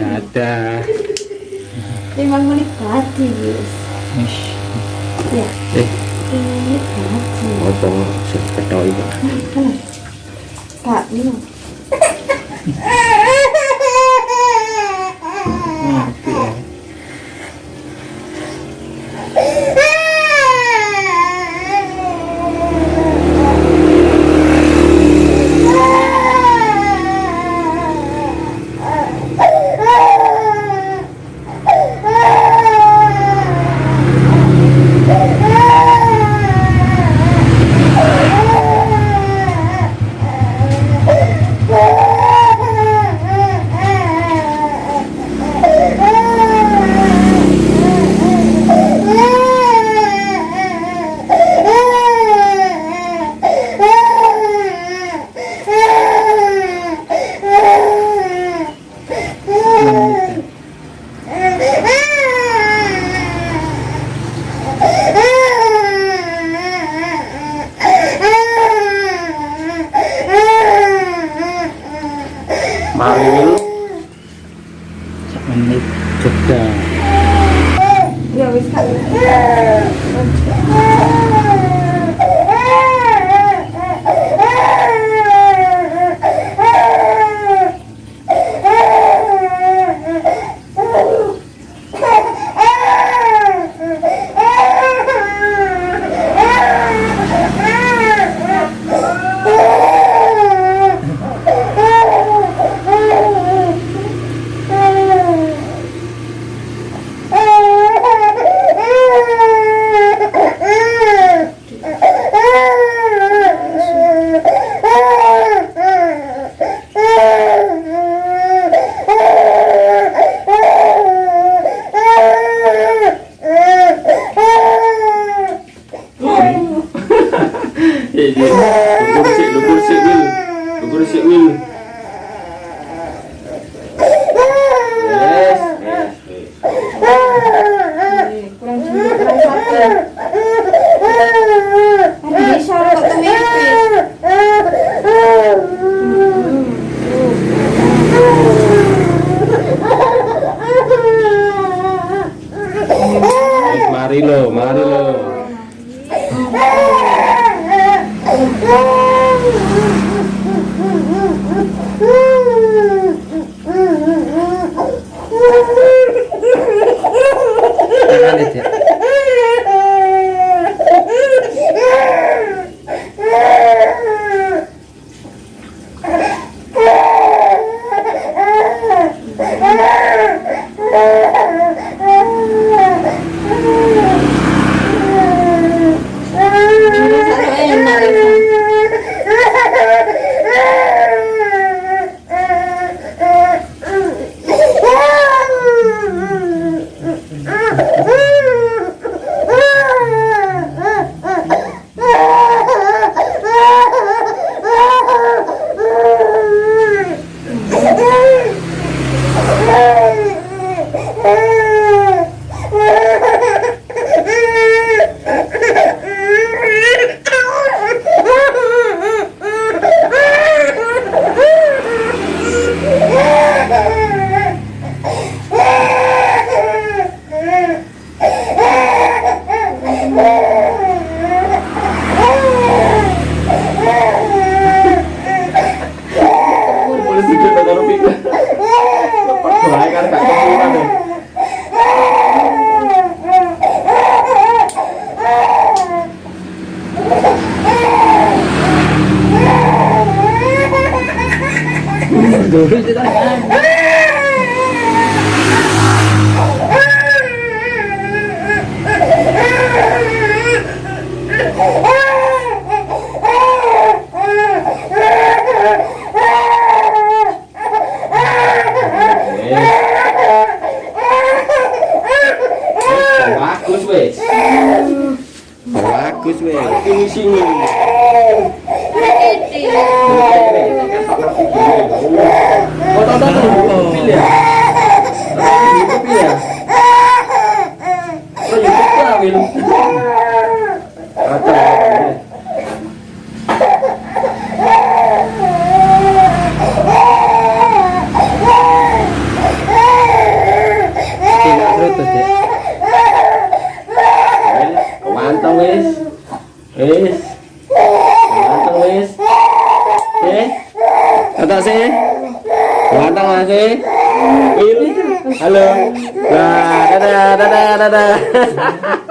ada lima menit tadi ya. Eh. Lima menit tadi apa sekedok itu kak minum ya mari dulu sak menit jeda. Ya wis kak lukur sik lukur sik wil. Lukur sik wil. Yes. Mari lo mari lo Uhul! Bagus wes. Bagus wes. Ini sini. 我打单，你冇啊？闭边啊？打单，你冇啊？Batak sih? Batak nggak sih? ini, Halo? Nah, dadah, dadah, dadah.